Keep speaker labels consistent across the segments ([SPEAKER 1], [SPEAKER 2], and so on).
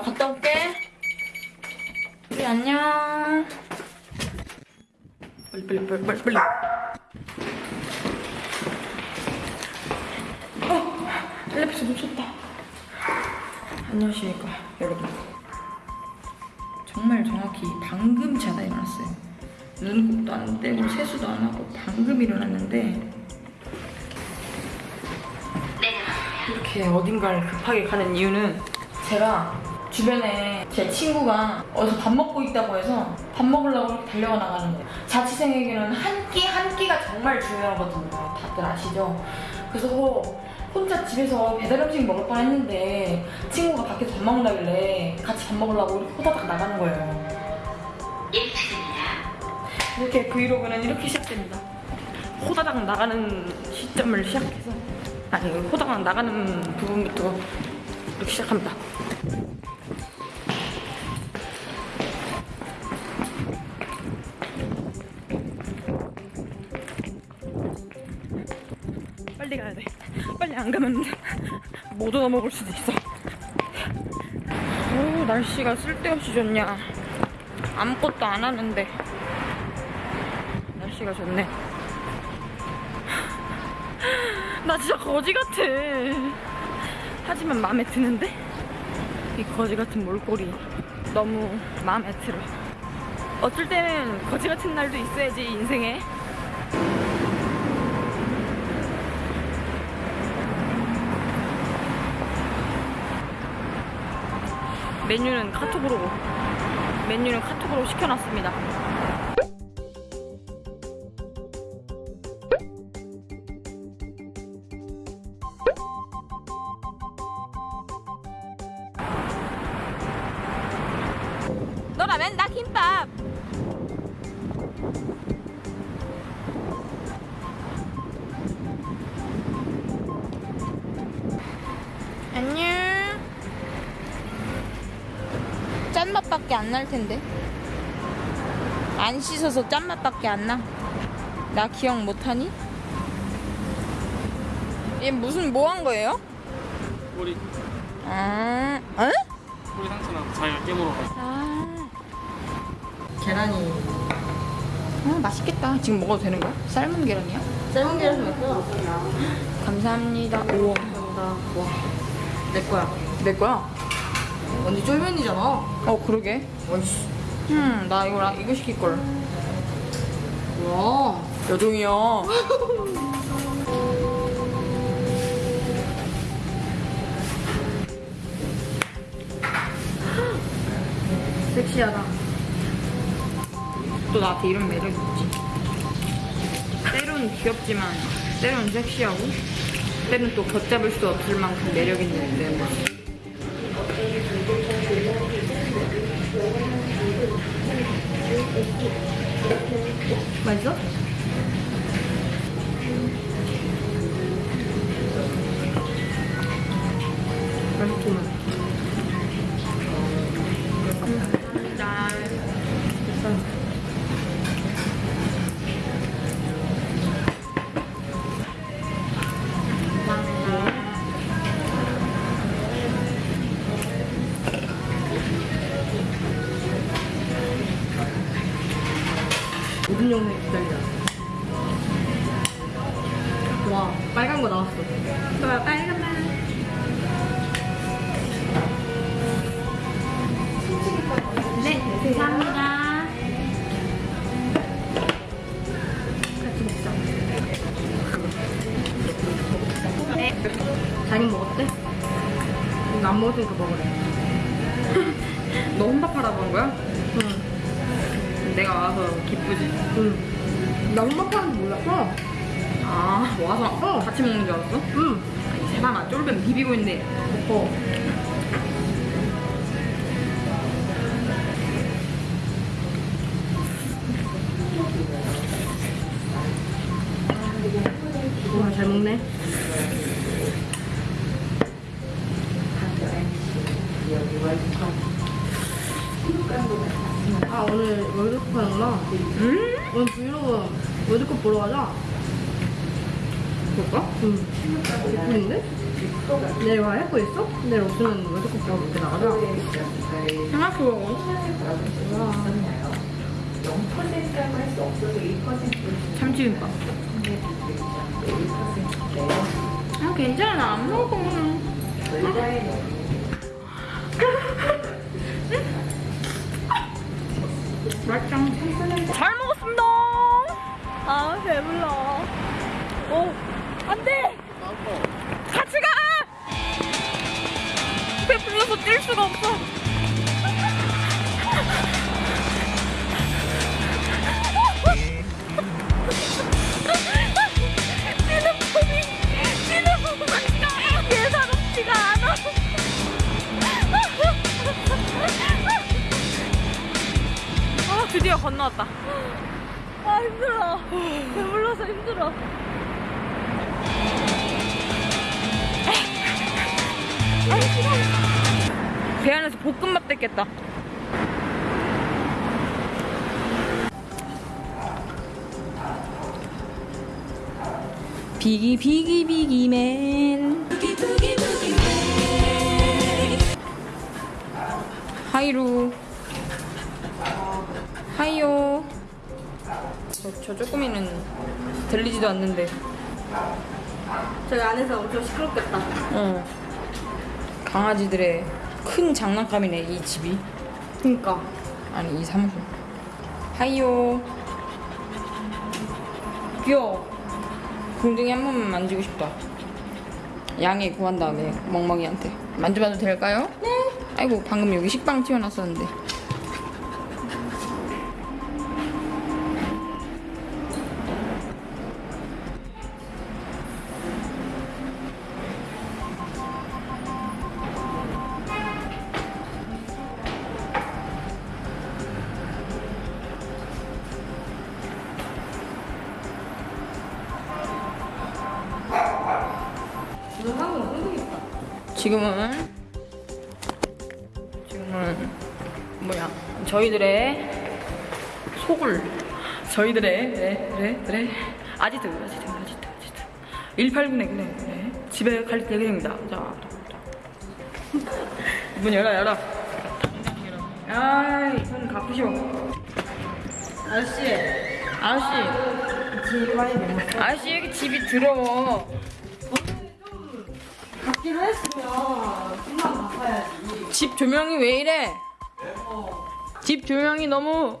[SPEAKER 1] 나 갔다 올게. 우리 안녕. 빨리 빨리 빨리 빨리 빨리. 어, 텔레비전 놓쳤다. 안녕하십니까 여러분. 정말 정확히 방금 자다 일어났어요. 눈곱도 안 떼고 세수도 안 하고 방금 일어났는데 이렇게 어딘가를 급하게 가는 이유는 제가 주변에 제 친구가 어디서 밥 먹고 있다고 해서 밥 먹으려고 이렇게 달려가 나가는 거예요. 자취생에게는 한 끼 한 끼가 정말 중요하거든요. 다들 아시죠? 그래서 혼자 집에서 배달 음식 먹을 뻔 했는데 친구가 밖에서 밥 먹는다길래 같이 밥 먹으려고 이렇게 호다닥 나가는 거예요. 이렇게 브이로그는 이렇게 시작됩니다. 호다닥 나가는 시점을 시작해서 아니 호다닥 나가는 부분부터 이렇게 시작합니다. 빨리 안 가면 못 얻어먹을 수도 있어. 오 날씨가 쓸데없이 좋냐. 아무것도 안 하는데 날씨가 좋네. 나 진짜 거지 같아. 하지만 마음에 드는데 이 거지 같은 몰골이 너무 마음에 들어. 어쩔 때는 거지 같은 날도 있어야지 인생에. 메뉴는 카톡으로 메뉴는 카톡으로 시켜놨습니다. 짠맛밖에 안 날 텐데. 안 씻어서 짠맛밖에 안 나. 나 기억 못하니? 얘 무슨 뭐 한 거예요?
[SPEAKER 2] 꼬리
[SPEAKER 1] 아, 어?
[SPEAKER 2] 꼬리 상처나 잘 깨물어 가지고
[SPEAKER 1] 아. 계란이. 아, 맛있겠다. 지금 먹어도 되는 거야? 삶은 계란이야? 삶은 계란 먹어. 감사합니다. 우와. 와. 내 거야. 내 거야?
[SPEAKER 3] 완전 쫄면이잖아.
[SPEAKER 1] 어, 그러게. 음, 나 이거, 이거 시킬 걸.
[SPEAKER 3] 와.
[SPEAKER 1] 여종이야. 섹시하다. 또 나한테 이런 매력 있지. 때론 귀엽지만, 때론 섹시하고, 때론 또 걷잡을 수 없을 만큼 매력 있는 내 모습. 맛있어?
[SPEAKER 3] 이거 안 먹었으니까 먹으래.
[SPEAKER 1] 너 혼밥 하라고 한 거야?
[SPEAKER 3] 응.
[SPEAKER 1] 내가 와서 기쁘지.
[SPEAKER 3] 응. 나 혼밥 하는 줄 몰랐어.
[SPEAKER 1] 아, 와서
[SPEAKER 3] 어.
[SPEAKER 1] 같이 먹는 줄 알았어?
[SPEAKER 3] 응.
[SPEAKER 1] 아니, 세상아, 쫄면 비비고 있는데.
[SPEAKER 3] 어. 와, 잘 먹네. 볼까? 응. 예쁜데? 내일 와 할거 있어? 내일 없으면 월드컵 보고 이렇게 나가자.
[SPEAKER 1] 생각해보고. 참치김밥. 아, 괜찮아. 나안 먹을 거면. 맛있다. 잘 먹었습니다. 아, 배불러. 오, 안 돼! 같이 가! 배 불러서 뛸 수가 없어. 비기 비기 비기맨. 하이루. 하이요. 저, 저 조금이는 들리지도 않는데.
[SPEAKER 3] 저기 안에서 엄청 시끄럽겠다.
[SPEAKER 1] 어. 강아지들의 큰 장난감이네 이 집이.
[SPEAKER 3] 그니까.
[SPEAKER 1] 아니 이 사무실. 하이요. 귀여워 궁둥이 한 번만 만지고 싶다. 양해 구한 다음에 멍멍이한테. 만져봐도 될까요? 네. 아이고 방금 여기 식빵 튀어났었는데 지금은 지금은 뭐야? 저희들의 속을 저희들의 네, 그래 그래 아지트 아지트 아지트 아지트. 189네 그래 그래 집에 갈 예정입니다. 자 문 열어 열어. 아이 손 갚으시오.
[SPEAKER 3] 아저씨.
[SPEAKER 1] 아저씨.
[SPEAKER 3] 넘었어.
[SPEAKER 1] 아저씨 여기 집이 더러워
[SPEAKER 3] 받기로 했으면 금방 바꿔야지.
[SPEAKER 1] 집 조명이 왜 이래 집 조명이 너무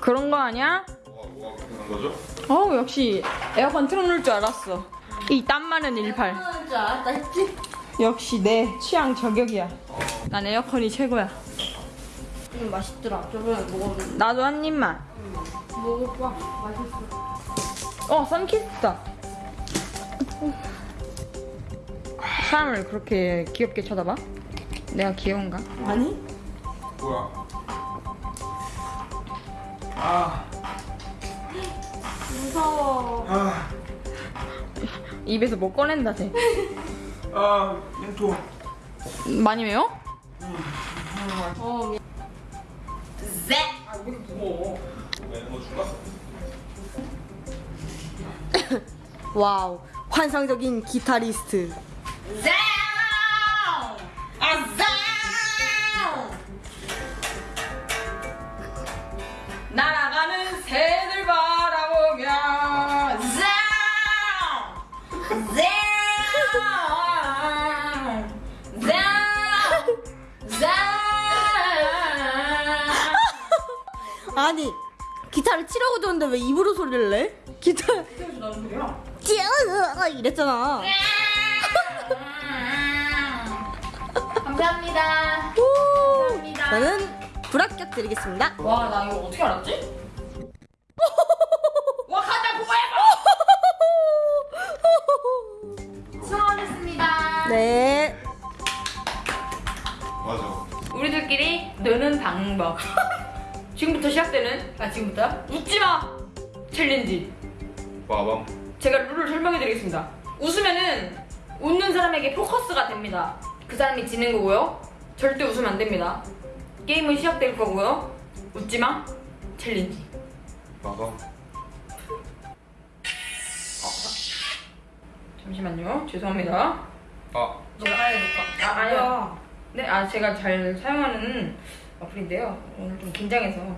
[SPEAKER 1] 그런 거 아니야?
[SPEAKER 4] 뭐가 그런 거죠?
[SPEAKER 1] 어우 역시 에어컨 틀어놓을 줄 알았어 이땀 많은 18
[SPEAKER 3] 하는 줄 알았다 했지?
[SPEAKER 1] 역시 내 취향 저격이야 난 에어컨이 최고야
[SPEAKER 3] 음, 맛있더라. 저번에 먹었는데.
[SPEAKER 1] 나도 한 입만
[SPEAKER 3] 먹어봐. 맛있어.
[SPEAKER 1] 어 썬키스다 사람을 그렇게 귀엽게 쳐다봐? 내가 귀여운가?
[SPEAKER 3] 아니?
[SPEAKER 4] 뭐야? 아,
[SPEAKER 3] 무서워.
[SPEAKER 4] 아,
[SPEAKER 1] 입에서 뭐 꺼낸다 쟤
[SPEAKER 4] 아, 멘토.
[SPEAKER 1] 많이 매워?
[SPEAKER 3] 어, 미...
[SPEAKER 4] 멘토 줄까?
[SPEAKER 3] 와우. 환상적인 기타리스트.
[SPEAKER 1] 날아가는 새들 바라보며!
[SPEAKER 3] 아니, 기타를 치려고 줬는데 왜 입으로 소리를 내? 기타. 찌어 이랬잖아.
[SPEAKER 1] 감사합니다.
[SPEAKER 3] 오, 저는 불합격 드리겠습니다.
[SPEAKER 1] 와, 나 이거 어떻게 알았지? 와, 가자, 고해봐! 수고하셨습니다.
[SPEAKER 3] 네.
[SPEAKER 4] 맞아.
[SPEAKER 1] 우리들끼리 노는 방법. 지금부터 시작되는, 아, 지금부터 웃지 마! 챌린지.
[SPEAKER 4] 빠밤.
[SPEAKER 1] 제가 룰을 설명해 드리겠습니다. 웃으면은 웃는 사람에게 포커스가 됩니다. 그 사람이 지는 거고요. 절대 웃으면 안 됩니다. 게임은 시작될 거고요. 웃지 마! 챌린지.
[SPEAKER 4] 빠밤.
[SPEAKER 1] 잠시만요. 죄송합니다.
[SPEAKER 3] 아너 가야 될까?
[SPEAKER 1] 아, 아니요. 네, 아 제가 잘 사용하는 어플인데요. 오늘 좀 긴장해서.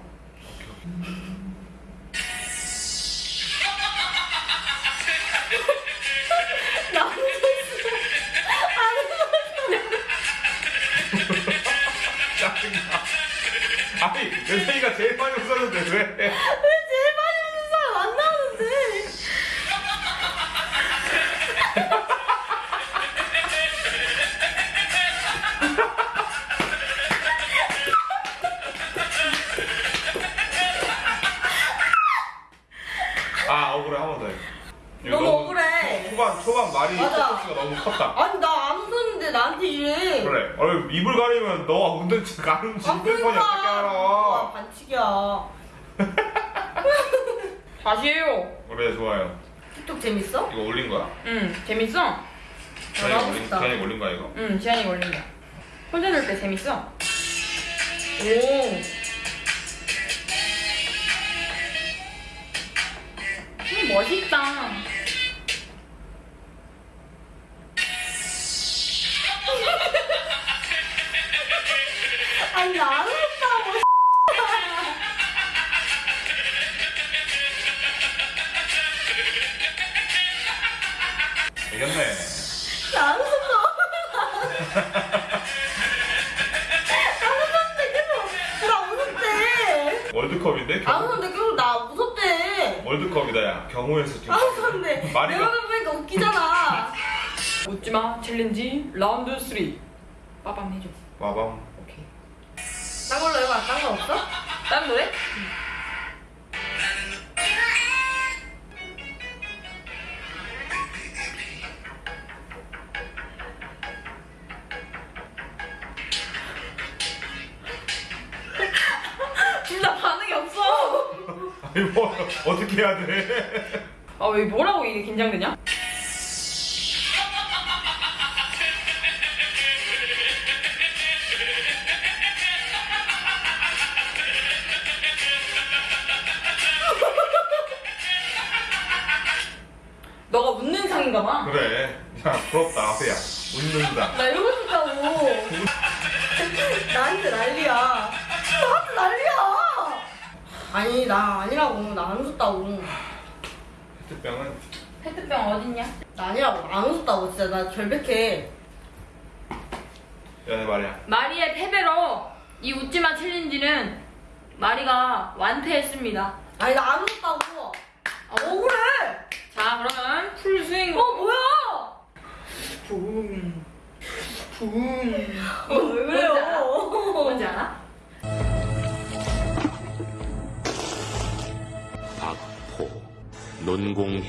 [SPEAKER 4] 그래 어 입을 가리면 너가 운전치 가는지
[SPEAKER 3] 아
[SPEAKER 4] 핸드폰이
[SPEAKER 3] 그러니까.
[SPEAKER 4] 어떻게
[SPEAKER 3] 와,
[SPEAKER 4] 알아
[SPEAKER 3] 반칙이야.
[SPEAKER 1] 다시 해요.
[SPEAKER 4] 그래 좋아요
[SPEAKER 3] 틱톡 재밌어?
[SPEAKER 4] 이거 올린 거야?
[SPEAKER 1] 응, 재밌어?
[SPEAKER 4] 지안이
[SPEAKER 3] 하고
[SPEAKER 4] 올린, 올린 거야 이거?
[SPEAKER 1] 응, 지안이 걸린다. 혼자 놀 때 재밌어?
[SPEAKER 3] 오.
[SPEAKER 1] 음, 멋있다.
[SPEAKER 3] 아니 나안 웃었다고.
[SPEAKER 4] 이겼네.
[SPEAKER 3] 안 웃었대.
[SPEAKER 4] 월드컵인데?
[SPEAKER 3] 안
[SPEAKER 4] 경...
[SPEAKER 3] 웃었는데 계속 나 웃었대.
[SPEAKER 4] 월드컵이다 야 경호에서 지금
[SPEAKER 3] 안 웃었는데
[SPEAKER 4] 말이
[SPEAKER 3] 내가 보니까 웃기잖아.
[SPEAKER 1] 웃지마 챌린지 라운드 3. 빠밤 해줘.
[SPEAKER 4] 와밤
[SPEAKER 3] 없어?
[SPEAKER 1] 다른 노래? 진짜 반응이 없어.
[SPEAKER 4] 아니 뭐 어떻게 해야 돼?
[SPEAKER 1] 아왜 뭐라고 이게 긴장되냐?
[SPEAKER 3] 웃었다고. 진짜 나 결백해.
[SPEAKER 4] 연애 말이야
[SPEAKER 1] 마리의 패배로 이 웃지마 챌린지는 마리가 완패했습니다.
[SPEAKER 3] 아니 나 안 웃었다고. 아 억울해.
[SPEAKER 1] 자 그러면 풀 스윙.
[SPEAKER 3] 어 뭐야?
[SPEAKER 1] 붕. 붕.
[SPEAKER 3] 어, 왜 그래요?
[SPEAKER 1] 뭔지 알아?
[SPEAKER 5] 박포 논공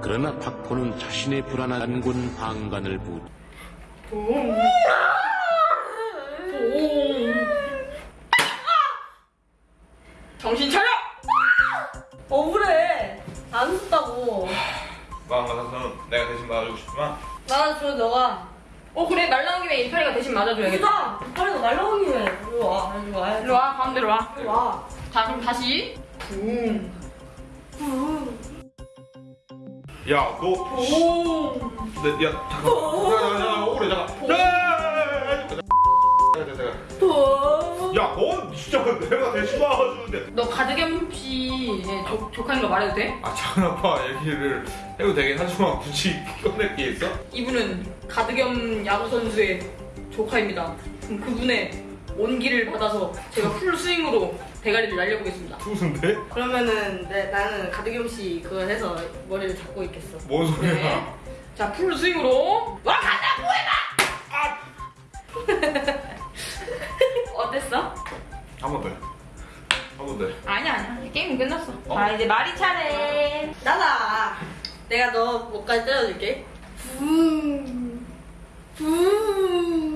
[SPEAKER 5] 그러나 박포는 자신의 불안한 군 방관을 부
[SPEAKER 1] 붕. 붕. 정신 차려!
[SPEAKER 3] 억울해. 안 웃었다고.
[SPEAKER 4] 마음 같아서는 내가 대신 맞아주고 싶지만
[SPEAKER 3] 나는 저 너가
[SPEAKER 1] 어 그래 말 나온 김에 이파리가 대신 맞아줘야겠다.
[SPEAKER 3] 보자. 빨리 날라오니 해. 이리 와. 이리 와.
[SPEAKER 1] 일로 와 가운데로 와.
[SPEAKER 3] 이리 와.
[SPEAKER 1] 자 그럼 다시. 붕.
[SPEAKER 4] 야너
[SPEAKER 1] 붕.
[SPEAKER 4] 네, 야 잠깐 야야야 억울해 잠깐 야야야야
[SPEAKER 3] 더.
[SPEAKER 4] 야넌 진짜 내가 대신 맞아주는데
[SPEAKER 1] 너 가드겸 씨의 조, 조카인 거 말해도 돼?
[SPEAKER 4] 아 작은 아빠 얘기를 해도 되긴 하지만 굳이 꺼낼 게 있어?
[SPEAKER 1] 이분은 가드겸 야구 선수의 조카입니다. 그럼 그분의 온기를 받아서 제가 풀 스윙으로 대가리를 날려보겠습니다.
[SPEAKER 4] 투수인데?
[SPEAKER 3] 그러면은 내, 나는 가드겸 씨 그거 해서 머리를 잡고 있겠어.
[SPEAKER 4] 뭔 소리야
[SPEAKER 1] 네. 자, 풀 스윙으로 와 가자고 해봐. 어땠어?
[SPEAKER 4] 한 번 더. 한번 더.
[SPEAKER 1] 아니야, 아니야. 게임 끝났어.
[SPEAKER 4] 어?
[SPEAKER 1] 자, 이제 마리 차례.
[SPEAKER 3] 나다. 내가 너 목까지 때려줄게. 붕. 붕.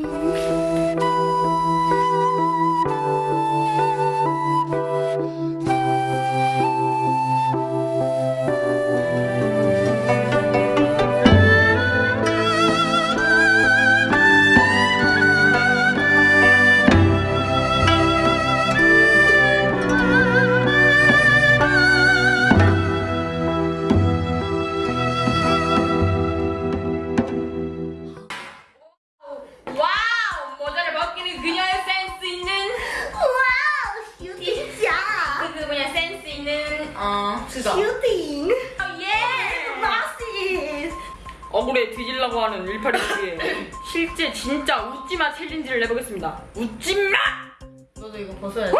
[SPEAKER 3] 너도 이거 벗어야 돼.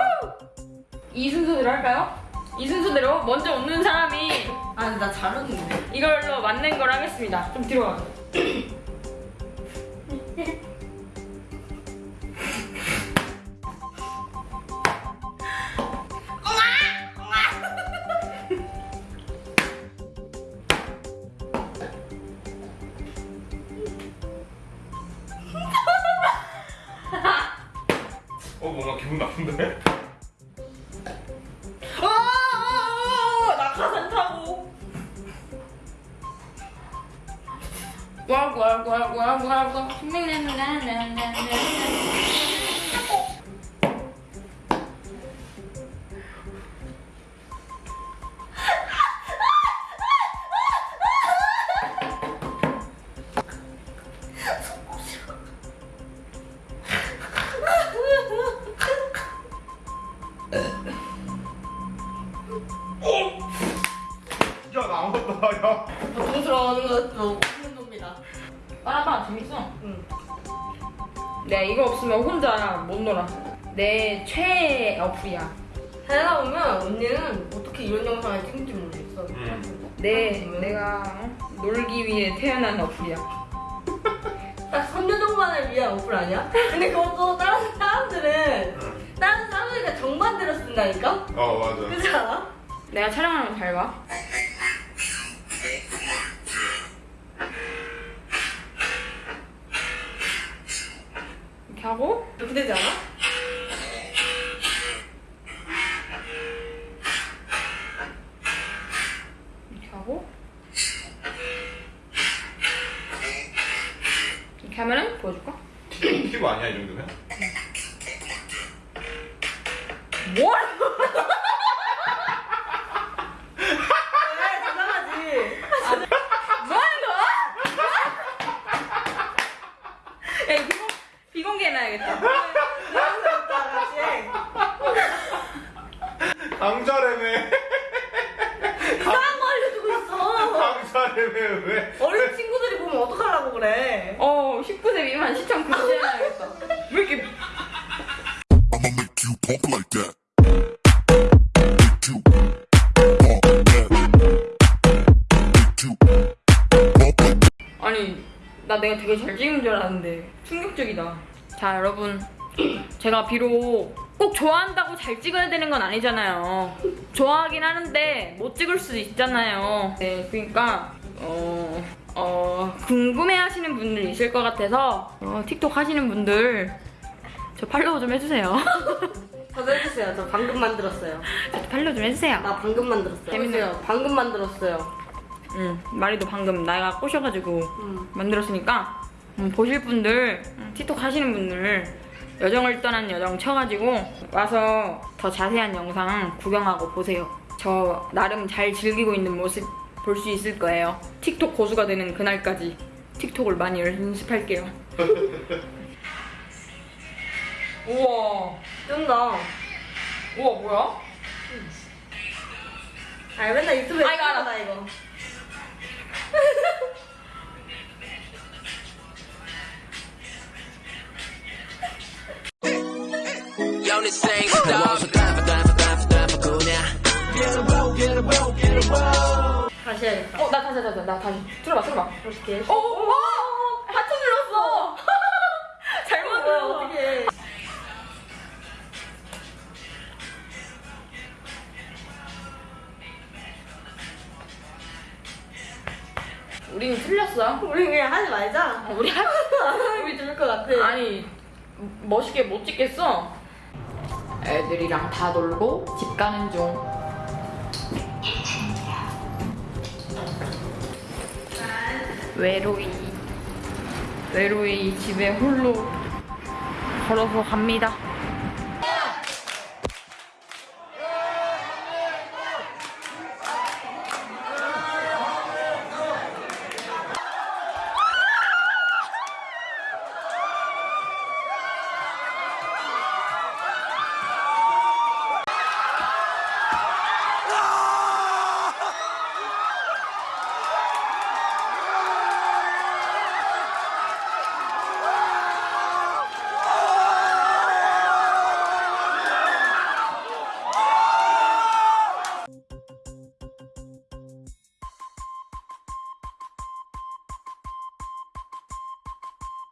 [SPEAKER 1] 이 순서대로 할까요? 이 순서대로 먼저 웃는 사람이
[SPEAKER 3] 아, 근데 나 잘하는데.
[SPEAKER 1] 이걸로 맞는 걸 하겠습니다. 좀 뒤로 와. Blah, blah,
[SPEAKER 3] blah, blah, blah, blah. 언니는 어떻게 이런 영상을 찍는지 모르겠어.
[SPEAKER 4] 음.
[SPEAKER 1] 내 내가 놀기 위해 태어난 어플이야.
[SPEAKER 3] 딱 3년 동안을 위한 어플 아니야? 근데 그것도 다른 사람들은 다른 사람들과 정반대로 쓴다니까?
[SPEAKER 4] 어 맞아.
[SPEAKER 3] 그렇지 않아?
[SPEAKER 1] 내가 촬영하는 거잘 봐. 이렇게 하고
[SPEAKER 3] 이렇게 되지 않아?
[SPEAKER 1] 보여줄까?
[SPEAKER 4] 피부 아니야 이 정도면?
[SPEAKER 1] 뭘? 뭐.
[SPEAKER 3] 대단스럽다, 같이.
[SPEAKER 4] 강자래매.
[SPEAKER 3] 이상한 거 알려주고 있어.
[SPEAKER 4] 강자래매 왜?
[SPEAKER 3] 어린 친구들이 보면 어떡하려고 그래.
[SPEAKER 1] 어 19세 미만 시청 금지해놔야겠다. 왜 이렇게. 아니 나 내가 되게 잘 찍은 줄 알았는데 충격적이다 자 여러분 제가 비록 꼭 좋아한다고 잘 찍어야 되는 건 아니잖아요 좋아하긴 하는데 못 찍을 수도 있잖아요 네 그러니까 어, 어 궁금해 하시는 분들 있을 것 같아서 어, 틱톡 하시는 분들 저 팔로우 좀 해주세요
[SPEAKER 3] 저도 해주세요. 저 방금 만들었어요.
[SPEAKER 1] 저도 팔로우 좀 해주세요
[SPEAKER 3] 나 방금 만들었어요.
[SPEAKER 1] 재밌네요.
[SPEAKER 3] 해주세요. 방금 만들었어요.
[SPEAKER 1] 응 마리도 방금 나가 꼬셔가지고
[SPEAKER 3] 음.
[SPEAKER 1] 만들었으니까 음, 보실 분들 음, 틱톡 하시는 분들 여정을 떠난 여정 쳐가지고 와서 더 자세한 영상 구경하고 보세요 저 나름 잘 즐기고 있는 모습 볼 수 있을 거예요 틱톡 고수가 되는 그날까지 틱톡을 많이 연습할게요 우와
[SPEAKER 3] 뜬다.
[SPEAKER 1] 우와 뭐야?
[SPEAKER 3] 아, 맨날 유튜브에
[SPEAKER 1] 아, 이거 알아.
[SPEAKER 3] 나 이거.
[SPEAKER 6] This ain't stop.
[SPEAKER 3] 다시 해야겠다.
[SPEAKER 1] 어 나 다시 다시 나 다시 들어봐 들어봐
[SPEAKER 3] 어떻게?
[SPEAKER 1] 어, 어, 와! 하트 눌렀어! 잘못 눌렀어.
[SPEAKER 3] 어떻게?
[SPEAKER 1] 우리는 틀렸어.
[SPEAKER 3] 우리 그냥 하지 말자.
[SPEAKER 1] 우리 할,
[SPEAKER 3] 우리 좋을 것 같아.
[SPEAKER 1] 아니, 멋있게 못 찍겠어. 애들이랑 다 놀고 집 가는 중. 외로이. 외로이 집에 홀로 걸어서 갑니다.